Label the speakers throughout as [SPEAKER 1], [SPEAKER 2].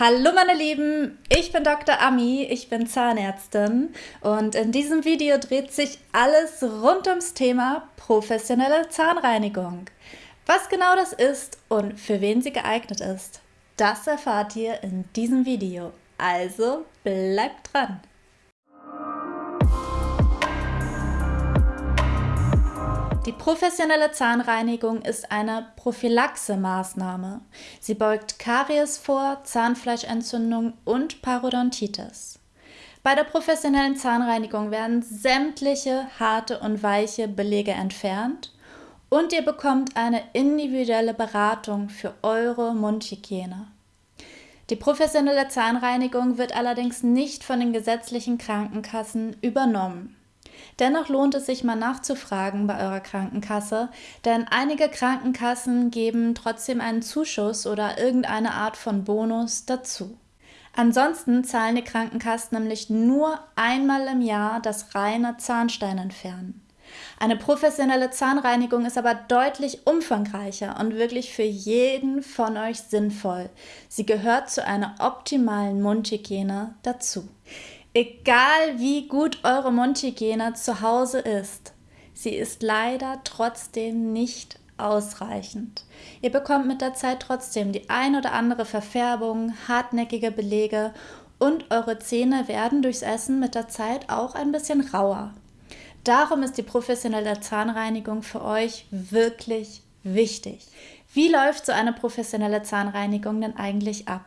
[SPEAKER 1] Hallo meine Lieben, ich bin Dr. Ami, ich bin Zahnärztin und in diesem Video dreht sich alles rund ums Thema professionelle Zahnreinigung. Was genau das ist und für wen sie geeignet ist, das erfahrt ihr in diesem Video. Also bleibt dran! Die professionelle Zahnreinigung ist eine Prophylaxe-Maßnahme. Sie beugt Karies vor, Zahnfleischentzündung und Parodontitis. Bei der professionellen Zahnreinigung werden sämtliche harte und weiche Belege entfernt und ihr bekommt eine individuelle Beratung für eure Mundhygiene. Die professionelle Zahnreinigung wird allerdings nicht von den gesetzlichen Krankenkassen übernommen. Dennoch lohnt es sich mal nachzufragen bei eurer Krankenkasse, denn einige Krankenkassen geben trotzdem einen Zuschuss oder irgendeine Art von Bonus dazu. Ansonsten zahlen die Krankenkassen nämlich nur einmal im Jahr das reine Zahnstein entfernen. Eine professionelle Zahnreinigung ist aber deutlich umfangreicher und wirklich für jeden von euch sinnvoll. Sie gehört zu einer optimalen Mundhygiene dazu. Egal wie gut eure Mundhygiene zu Hause ist, sie ist leider trotzdem nicht ausreichend. Ihr bekommt mit der Zeit trotzdem die ein oder andere Verfärbung, hartnäckige Belege und eure Zähne werden durchs Essen mit der Zeit auch ein bisschen rauer. Darum ist die professionelle Zahnreinigung für euch wirklich wichtig. Wie läuft so eine professionelle Zahnreinigung denn eigentlich ab?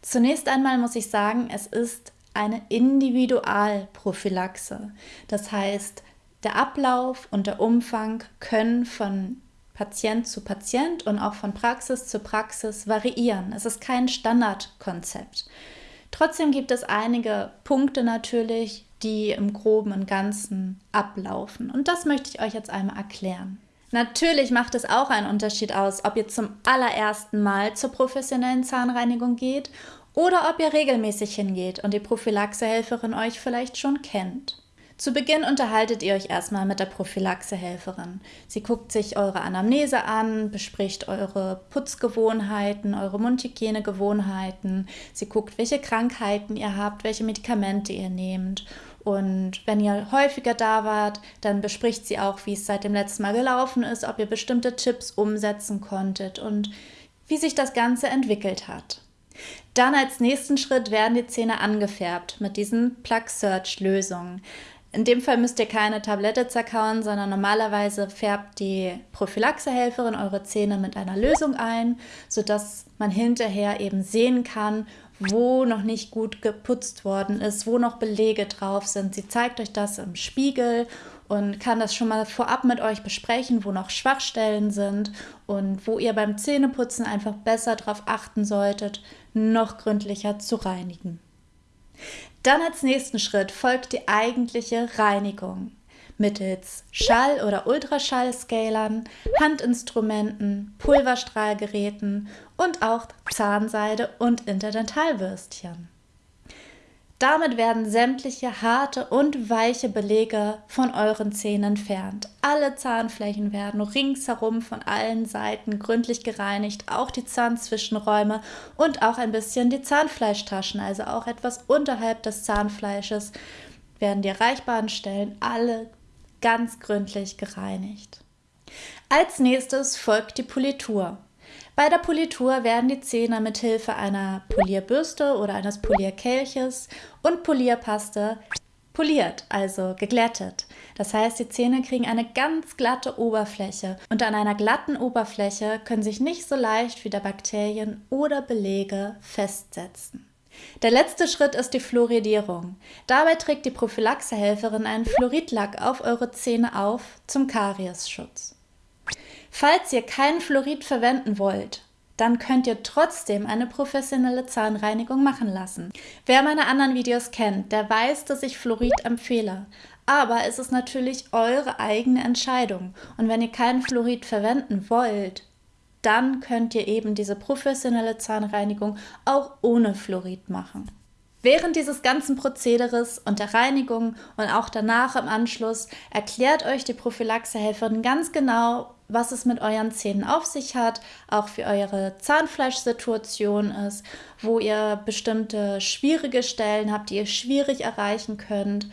[SPEAKER 1] Zunächst einmal muss ich sagen, es ist eine Individualprophylaxe. Das heißt, der Ablauf und der Umfang können von Patient zu Patient und auch von Praxis zu Praxis variieren. Es ist kein Standardkonzept. Trotzdem gibt es einige Punkte natürlich, die im groben und ganzen ablaufen. Und das möchte ich euch jetzt einmal erklären. Natürlich macht es auch einen Unterschied aus, ob ihr zum allerersten Mal zur professionellen Zahnreinigung geht oder ob ihr regelmäßig hingeht und die Prophylaxehelferin euch vielleicht schon kennt. Zu Beginn unterhaltet ihr euch erstmal mit der Prophylaxehelferin. Sie guckt sich eure Anamnese an, bespricht eure Putzgewohnheiten, eure Mundhygienegewohnheiten. Sie guckt, welche Krankheiten ihr habt, welche Medikamente ihr nehmt. Und wenn ihr häufiger da wart, dann bespricht sie auch, wie es seit dem letzten Mal gelaufen ist, ob ihr bestimmte Tipps umsetzen konntet und wie sich das Ganze entwickelt hat. Dann als nächsten Schritt werden die Zähne angefärbt mit diesen Plug Search Lösungen. In dem Fall müsst ihr keine Tablette zerkauen, sondern normalerweise färbt die Prophylaxehelferin eure Zähne mit einer Lösung ein, sodass man hinterher eben sehen kann, wo noch nicht gut geputzt worden ist, wo noch Belege drauf sind. Sie zeigt euch das im Spiegel und kann das schon mal vorab mit euch besprechen, wo noch Schwachstellen sind und wo ihr beim Zähneputzen einfach besser darauf achten solltet, noch gründlicher zu reinigen. Dann als nächsten Schritt folgt die eigentliche Reinigung mittels Schall- oder Ultraschallscalern, Handinstrumenten, Pulverstrahlgeräten und auch Zahnseide und Interdentalwürstchen. Damit werden sämtliche harte und weiche Belege von euren Zähnen entfernt. Alle Zahnflächen werden ringsherum von allen Seiten gründlich gereinigt, auch die Zahnzwischenräume und auch ein bisschen die Zahnfleischtaschen, also auch etwas unterhalb des Zahnfleisches, werden die erreichbaren Stellen alle ganz gründlich gereinigt. Als nächstes folgt die Politur. Bei der Politur werden die Zähne mit Hilfe einer Polierbürste oder eines Polierkelches und Polierpaste poliert, also geglättet. Das heißt, die Zähne kriegen eine ganz glatte Oberfläche und an einer glatten Oberfläche können sich nicht so leicht wieder Bakterien oder Belege festsetzen. Der letzte Schritt ist die Fluoridierung. Dabei trägt die Prophylaxehelferin einen Fluoridlack auf eure Zähne auf zum Kariesschutz. Falls ihr keinen Fluorid verwenden wollt, dann könnt ihr trotzdem eine professionelle Zahnreinigung machen lassen. Wer meine anderen Videos kennt, der weiß, dass ich Fluorid empfehle. Aber es ist natürlich eure eigene Entscheidung. Und wenn ihr keinen Fluorid verwenden wollt, dann könnt ihr eben diese professionelle Zahnreinigung auch ohne Fluorid machen. Während dieses ganzen Prozederes und der Reinigung und auch danach im Anschluss erklärt euch die Prophylaxehelferin ganz genau, was es mit euren Zähnen auf sich hat, auch für eure Zahnfleischsituation ist, wo ihr bestimmte schwierige Stellen habt, die ihr schwierig erreichen könnt,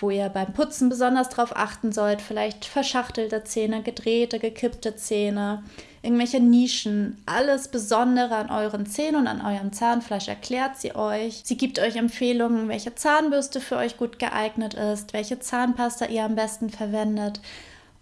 [SPEAKER 1] wo ihr beim Putzen besonders darauf achten sollt, vielleicht verschachtelte Zähne, gedrehte, gekippte Zähne, irgendwelche Nischen, alles Besondere an euren Zähnen und an eurem Zahnfleisch erklärt sie euch. Sie gibt euch Empfehlungen, welche Zahnbürste für euch gut geeignet ist, welche Zahnpasta ihr am besten verwendet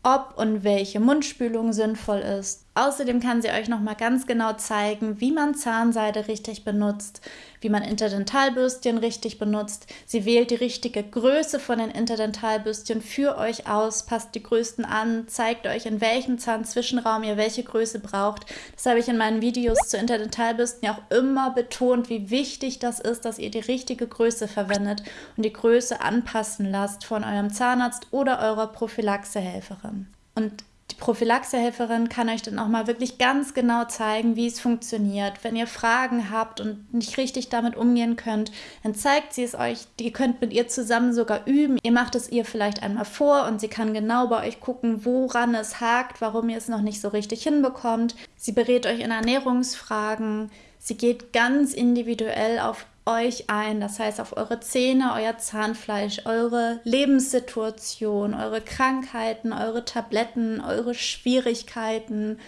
[SPEAKER 1] ob und welche Mundspülung sinnvoll ist. Außerdem kann sie euch nochmal ganz genau zeigen, wie man Zahnseide richtig benutzt, wie man Interdentalbürstchen richtig benutzt. Sie wählt die richtige Größe von den Interdentalbürstchen für euch aus, passt die Größten an, zeigt euch, in welchem Zahnzwischenraum ihr welche Größe braucht. Das habe ich in meinen Videos zu Interdentalbürsten ja auch immer betont, wie wichtig das ist, dass ihr die richtige Größe verwendet und die Größe anpassen lasst von eurem Zahnarzt oder eurer Prophylaxehelferin. Und die Prophylaxehelferin kann euch dann auch mal wirklich ganz genau zeigen, wie es funktioniert. Wenn ihr Fragen habt und nicht richtig damit umgehen könnt, dann zeigt sie es euch. Ihr könnt mit ihr zusammen sogar üben. Ihr macht es ihr vielleicht einmal vor und sie kann genau bei euch gucken, woran es hakt, warum ihr es noch nicht so richtig hinbekommt. Sie berät euch in Ernährungsfragen. Sie geht ganz individuell auf euch ein, das heißt auf eure Zähne, euer Zahnfleisch, eure Lebenssituation, eure Krankheiten, eure Tabletten, eure Schwierigkeiten.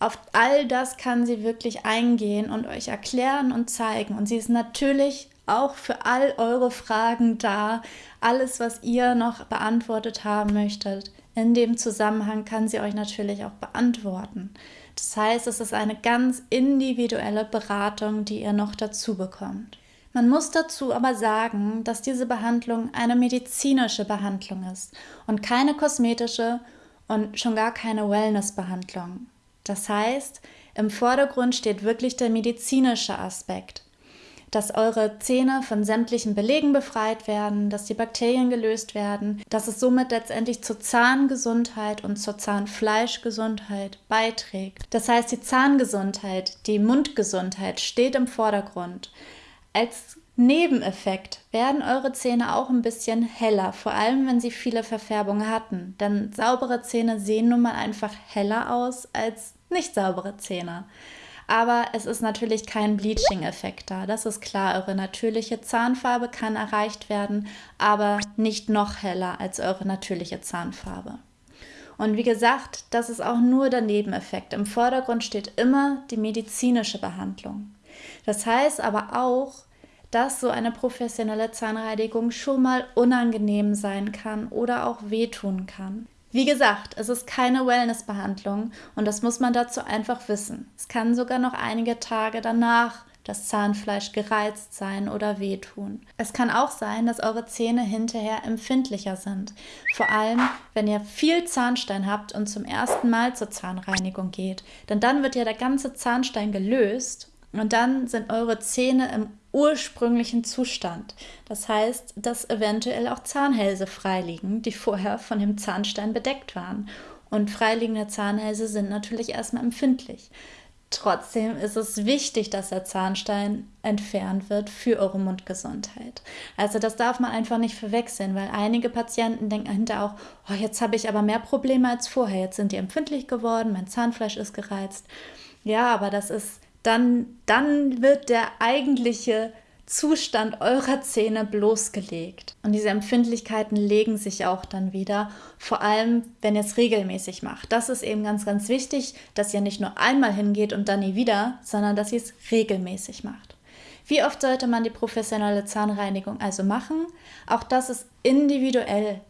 [SPEAKER 1] Auf all das kann sie wirklich eingehen und euch erklären und zeigen. Und sie ist natürlich auch für all eure Fragen da. Alles, was ihr noch beantwortet haben möchtet, in dem Zusammenhang kann sie euch natürlich auch beantworten. Das heißt, es ist eine ganz individuelle Beratung, die ihr noch dazu bekommt. Man muss dazu aber sagen, dass diese Behandlung eine medizinische Behandlung ist und keine kosmetische und schon gar keine Wellness-Behandlung. Das heißt, im Vordergrund steht wirklich der medizinische Aspekt dass eure Zähne von sämtlichen Belegen befreit werden, dass die Bakterien gelöst werden, dass es somit letztendlich zur Zahngesundheit und zur Zahnfleischgesundheit beiträgt. Das heißt, die Zahngesundheit, die Mundgesundheit steht im Vordergrund. Als Nebeneffekt werden eure Zähne auch ein bisschen heller, vor allem wenn sie viele Verfärbungen hatten. Denn saubere Zähne sehen nun mal einfach heller aus als nicht saubere Zähne. Aber es ist natürlich kein Bleaching-Effekt da. Das ist klar. Eure natürliche Zahnfarbe kann erreicht werden, aber nicht noch heller als eure natürliche Zahnfarbe. Und wie gesagt, das ist auch nur der Nebeneffekt. Im Vordergrund steht immer die medizinische Behandlung. Das heißt aber auch, dass so eine professionelle Zahnreinigung schon mal unangenehm sein kann oder auch wehtun kann. Wie gesagt, es ist keine Wellnessbehandlung und das muss man dazu einfach wissen. Es kann sogar noch einige Tage danach das Zahnfleisch gereizt sein oder wehtun. Es kann auch sein, dass eure Zähne hinterher empfindlicher sind. Vor allem, wenn ihr viel Zahnstein habt und zum ersten Mal zur Zahnreinigung geht. Denn dann wird ja der ganze Zahnstein gelöst und dann sind eure Zähne im ursprünglichen Zustand. Das heißt, dass eventuell auch Zahnhälse freiliegen, die vorher von dem Zahnstein bedeckt waren. Und freiliegende Zahnhälse sind natürlich erstmal empfindlich. Trotzdem ist es wichtig, dass der Zahnstein entfernt wird für eure Mundgesundheit. Also das darf man einfach nicht verwechseln, weil einige Patienten denken hinterher auch, oh, jetzt habe ich aber mehr Probleme als vorher. Jetzt sind die empfindlich geworden, mein Zahnfleisch ist gereizt. Ja, aber das ist dann, dann wird der eigentliche Zustand eurer Zähne bloßgelegt. Und diese Empfindlichkeiten legen sich auch dann wieder, vor allem wenn ihr es regelmäßig macht. Das ist eben ganz, ganz wichtig, dass ihr nicht nur einmal hingeht und dann nie wieder, sondern dass ihr es regelmäßig macht. Wie oft sollte man die professionelle Zahnreinigung also machen? Auch das ist individuell.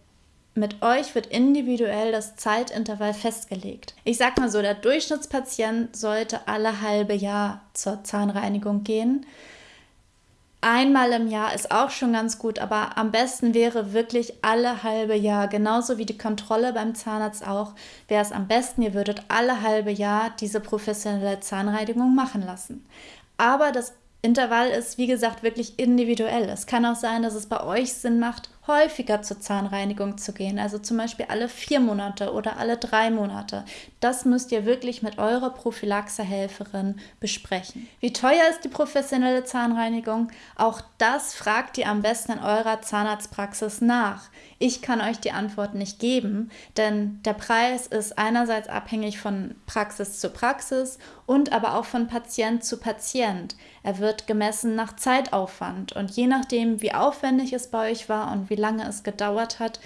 [SPEAKER 1] Mit euch wird individuell das Zeitintervall festgelegt. Ich sag mal so, der Durchschnittspatient sollte alle halbe Jahr zur Zahnreinigung gehen. Einmal im Jahr ist auch schon ganz gut, aber am besten wäre wirklich alle halbe Jahr, genauso wie die Kontrolle beim Zahnarzt auch, wäre es am besten, ihr würdet alle halbe Jahr diese professionelle Zahnreinigung machen lassen. Aber das Intervall ist, wie gesagt, wirklich individuell. Es kann auch sein, dass es bei euch Sinn macht, häufiger zur Zahnreinigung zu gehen, also zum Beispiel alle vier Monate oder alle drei Monate. Das müsst ihr wirklich mit eurer Prophylaxehelferin besprechen. Wie teuer ist die professionelle Zahnreinigung? Auch das fragt ihr am besten in eurer Zahnarztpraxis nach. Ich kann euch die Antwort nicht geben, denn der Preis ist einerseits abhängig von Praxis zu Praxis und aber auch von Patient zu Patient. Er wird gemessen nach Zeitaufwand und je nachdem, wie aufwendig es bei euch war und wie lange es gedauert hat,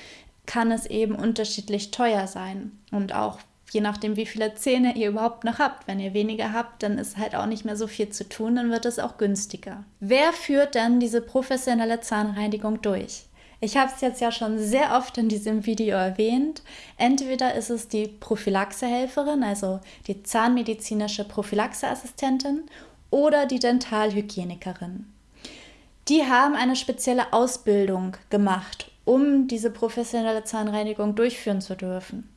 [SPEAKER 1] kann es eben unterschiedlich teuer sein und auch je nachdem, wie viele Zähne ihr überhaupt noch habt. Wenn ihr weniger habt, dann ist halt auch nicht mehr so viel zu tun, dann wird es auch günstiger. Wer führt dann diese professionelle Zahnreinigung durch? Ich habe es jetzt ja schon sehr oft in diesem Video erwähnt. Entweder ist es die Prophylaxehelferin, also die zahnmedizinische Prophylaxeassistentin, oder die Dentalhygienikerin. Die haben eine spezielle Ausbildung gemacht, um diese professionelle Zahnreinigung durchführen zu dürfen.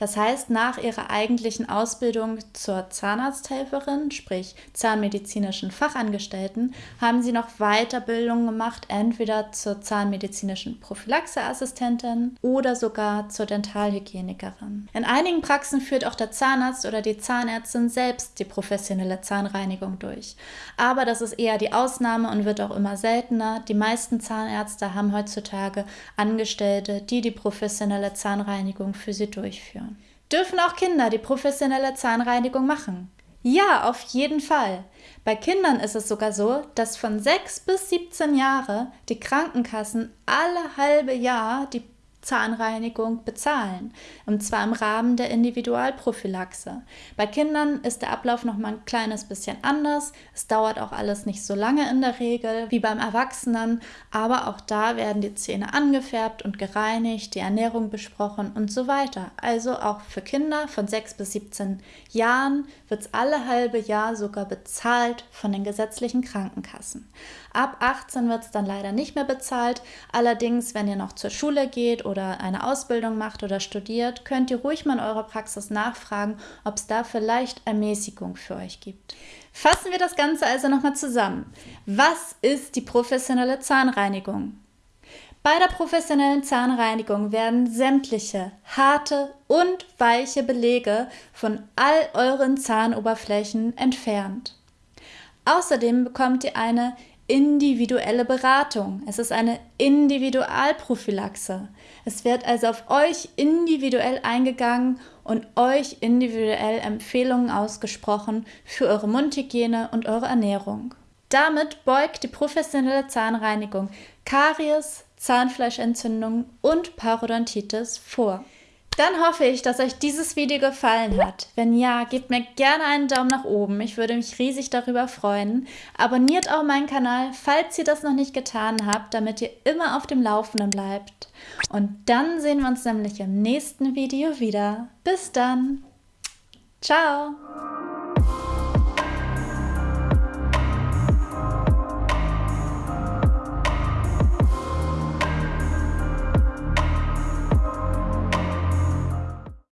[SPEAKER 1] Das heißt, nach ihrer eigentlichen Ausbildung zur Zahnarzthelferin, sprich zahnmedizinischen Fachangestellten, haben sie noch Weiterbildung gemacht, entweder zur zahnmedizinischen Prophylaxeassistentin oder sogar zur Dentalhygienikerin. In einigen Praxen führt auch der Zahnarzt oder die Zahnärztin selbst die professionelle Zahnreinigung durch. Aber das ist eher die Ausnahme und wird auch immer seltener. Die meisten Zahnärzte haben heutzutage Angestellte, die die professionelle Zahnreinigung für sie durchführen. Dürfen auch Kinder die professionelle Zahnreinigung machen? Ja, auf jeden Fall. Bei Kindern ist es sogar so, dass von 6 bis 17 Jahre die Krankenkassen alle halbe Jahr die Zahnreinigung bezahlen. Und zwar im Rahmen der Individualprophylaxe. Bei Kindern ist der Ablauf noch mal ein kleines bisschen anders. Es dauert auch alles nicht so lange in der Regel wie beim Erwachsenen, aber auch da werden die Zähne angefärbt und gereinigt, die Ernährung besprochen und so weiter. Also auch für Kinder von 6 bis 17 Jahren wird es alle halbe Jahr sogar bezahlt von den gesetzlichen Krankenkassen. Ab 18 wird es dann leider nicht mehr bezahlt. Allerdings, wenn ihr noch zur Schule geht oder eine Ausbildung macht oder studiert, könnt ihr ruhig mal in eurer Praxis nachfragen, ob es da vielleicht Ermäßigung für euch gibt. Fassen wir das Ganze also nochmal zusammen. Was ist die professionelle Zahnreinigung? Bei der professionellen Zahnreinigung werden sämtliche harte und weiche Belege von all euren Zahnoberflächen entfernt. Außerdem bekommt ihr eine individuelle Beratung. Es ist eine Individualprophylaxe. Es wird also auf euch individuell eingegangen und euch individuell Empfehlungen ausgesprochen für eure Mundhygiene und eure Ernährung. Damit beugt die professionelle Zahnreinigung Karies, Zahnfleischentzündung und Parodontitis vor. Dann hoffe ich, dass euch dieses Video gefallen hat. Wenn ja, gebt mir gerne einen Daumen nach oben. Ich würde mich riesig darüber freuen. Abonniert auch meinen Kanal, falls ihr das noch nicht getan habt, damit ihr immer auf dem Laufenden bleibt. Und dann sehen wir uns nämlich im nächsten Video wieder. Bis dann. Ciao.